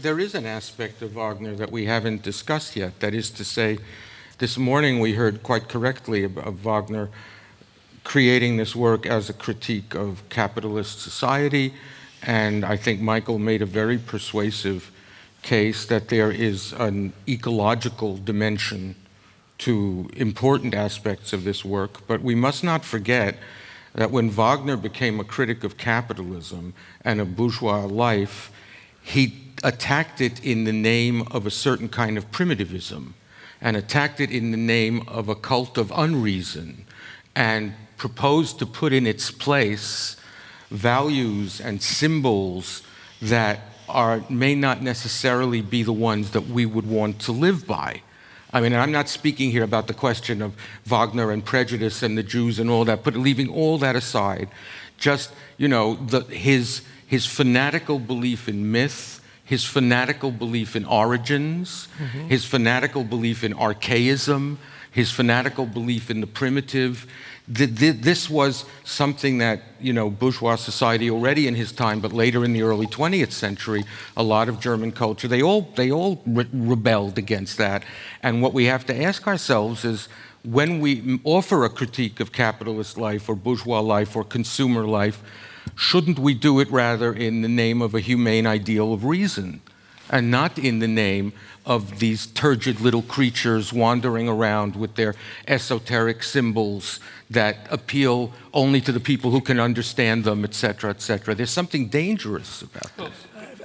There is an aspect of Wagner that we haven't discussed yet. That is to say, this morning we heard quite correctly of, Wagner creating this work as a critique of capitalist society. And I think Michael made a very persuasive case that there is an ecological dimension to important aspects of this work. But we must not forget that when Wagner became a critic of capitalism and of bourgeois life, he attacked it in the name of a certain kind of primitivism and attacked it in the name of a cult of unreason and proposed to put in its place values and symbols that are, may not necessarily be the ones that we would want to live by. I mean, I'm not speaking here about the question of Wagner and prejudice and the Jews and all that, but leaving all that aside, just, you know, the, his, his fanatical belief in myth, his fanatical belief in origins, mm -hmm. his fanatical belief in archaism, his fanatical belief in the primitive. This was something that, you know, bourgeois society already in his time, but later in the early 20th century, a lot of German culture, they all, they all re rebelled against that. And what we have to ask ourselves is, when we offer a critique of capitalist life or bourgeois life or consumer life, shouldn't we do it rather in the name of a humane ideal of reason and not in the name of these turgid little creatures wandering around with their esoteric symbols that appeal only to the people who can understand them, etc., etc. There's something dangerous about this.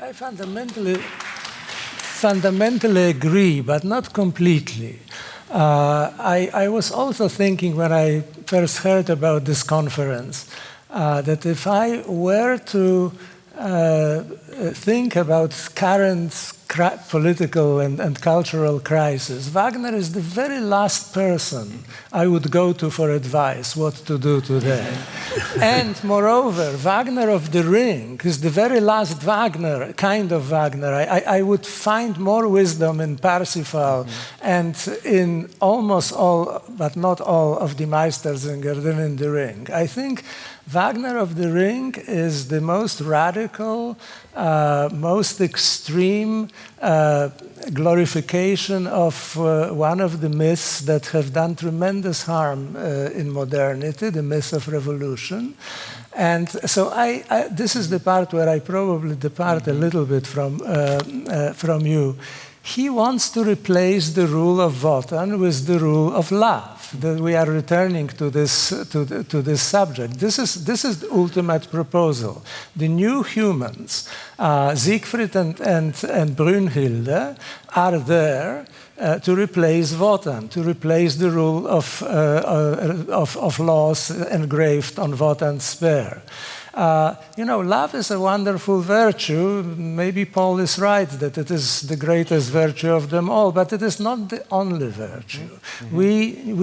I, I fundamentally, fundamentally agree, but not completely. Uh, I, I was also thinking when I first heard about this conference uh, that if I were to uh, think about current political and, and, cultural crisis, Wagner is the very last person I would go to for advice what to do today. and moreover, Wagner of the Ring is the very last Wagner, kind of Wagner. I, I, I would find more wisdom in Parsifal mm -hmm. and in almost all, but not all, of the Meistersinger than in the Ring. I think Wagner of the Ring is the most radical, uh, most extreme uh, glorification of uh, one of the myths that have done tremendous harm uh, in modernity, the myth of revolution. And so I, I, this is the part where I probably depart a little bit from, uh, uh, from you. He wants to replace the rule of Wotan with the rule of love that we are returning to this, to, the, to this subject. This is, this is the ultimate proposal. The new humans, uh, Siegfried and, and, and Brünnhilde, are there uh, to replace Wotan, to replace the rule of, uh, uh of, of laws engraved on Wotan's spear. Uh, you know, love is a wonderful virtue. Maybe Paul is right that it is the greatest virtue of them all, but it is not the only virtue. Mm -hmm. We,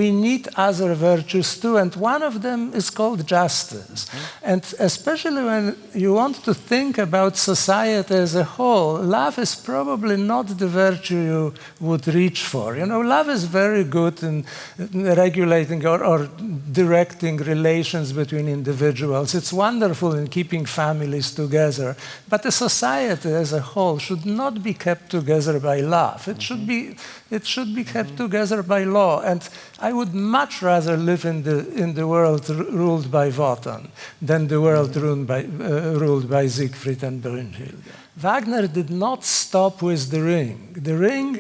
we need other virtues too, and one of them is called justice. Mm -hmm. And especially when you want to think about society as a whole, love is probably not the virtue you would reach for. You know, love is very good in regulating or, or directing relations between individuals. It's wonderful in keeping families together. But the society as a whole should not be kept together by love. It should be, it should be kept together by law. And I would much rather live in the, in the world ruled by Wotan than the world ruled by, uh, ruled by Siegfried and Brünnhilde. Wagner did not stop with the ring. The ring,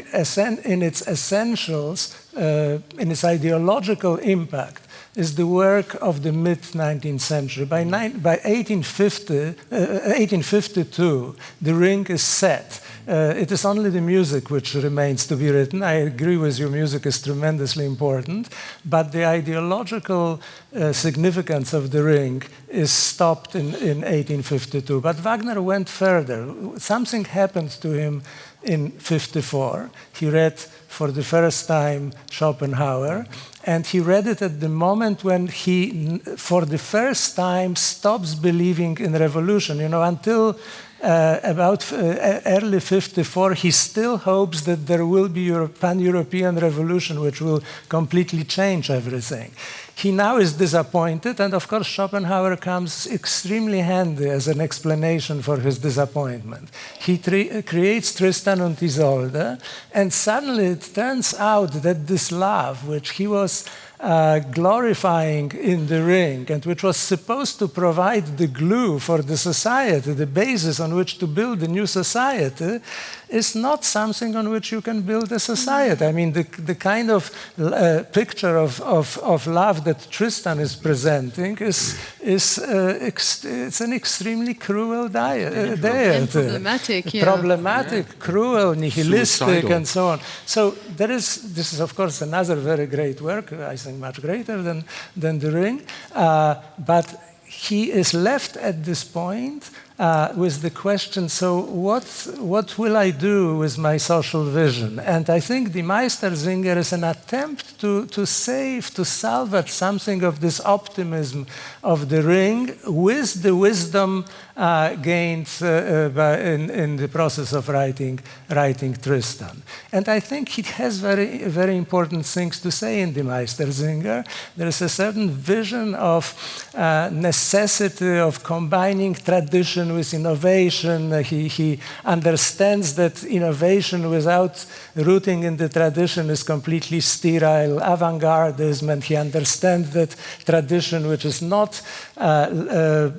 in its essentials, uh, in its ideological impact, is the work of the mid-19th century. By, by 1850, uh, 1852, the ring is set. Uh, it is only the music which remains to be written. I agree with you, music is tremendously important, but the ideological uh, significance of the ring is stopped in, in 1852. But Wagner went further. Something happened to him in 54. He read for the first time Schopenhauer, and he read it at the moment when he, for the first time, stops believing in revolution. You know, until uh, about uh, early 54, he still hopes that there will be a pan-European revolution which will completely change everything. He now is disappointed, and of course, Schopenhauer comes extremely handy as an explanation for his disappointment. He creates Tristan und Isolde, and suddenly it turns out that this love, which he was uh, glorifying in the ring and which was supposed to provide the glue for the society, the basis on which to build a new society, is not something on which you can build a society. I mean, the, the kind of uh, picture of, of, of love that Tristan is presenting is, is uh, it's an extremely cruel diet, uh, diet. problematic, yeah. problematic, yeah. cruel, nihilistic, Suicidal. and so on. So there is, this is of course another very great work, I think much greater than, than The Ring, uh, but he is left at this point uh, with the question, so what, what will I do with my social vision? And I think the Meistersinger is an attempt to, to save, to salvage something of this optimism of the ring with the wisdom uh, gained uh, uh in, in, the process of writing, writing Tristan. And I think he has very, very important things to say in the Meistersinger. There is a certain vision of uh, necessity of combining tradition with innovation. He, he understands that innovation without rooting in the tradition is completely sterile avant-gardism, and he understands that tradition, which is not uh, uh,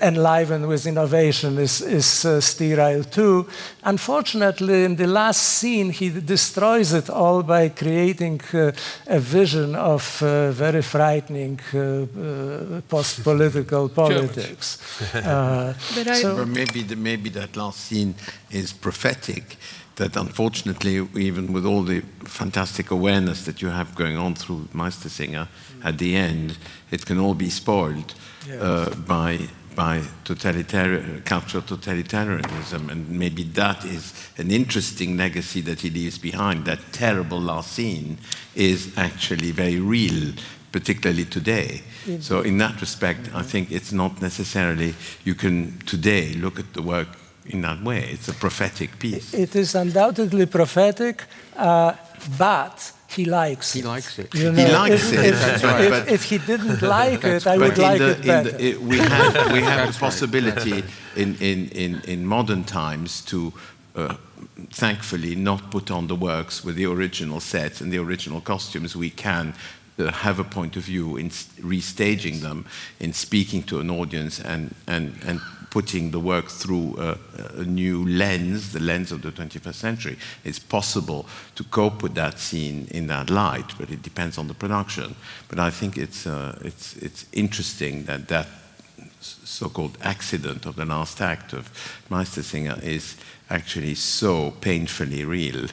enlivened with innovation, is, is uh, sterile too. Unfortunately, in the last scene, he destroys it all by creating uh, a vision of uh, very frightening uh, post-political politics. but so maybe, the, maybe that last scene is prophetic that unfortunately, even with all the fantastic awareness that you have going on through Meistersinger, at the end, it can all be spoiled yes. uh, by by totalitarian, cultural totalitarianism, and maybe that is an interesting legacy that he leaves behind. That terrible last scene is actually very real, particularly today. So in that respect, I think it's not necessarily you can today look at the work in that way. It's a prophetic piece. It is undoubtedly prophetic, uh, but he likes he it. likes it. You know, he likes if, it. If, right. if, if, he didn't like it, I would like the, it better. The, it, we have, we have a possibility in, in, in, in modern times to uh, thankfully not put on the works with the original sets and the original costumes. We can have a point of view in restaging them, in speaking to an audience and, and, and putting the work through a, a, new lens, the lens of the 21st century. It's possible to cope with that scene in that light, but it depends on the production. But I think it's, uh, it's, it's interesting that that so-called accident of the last act of Meistersinger is actually so painfully real.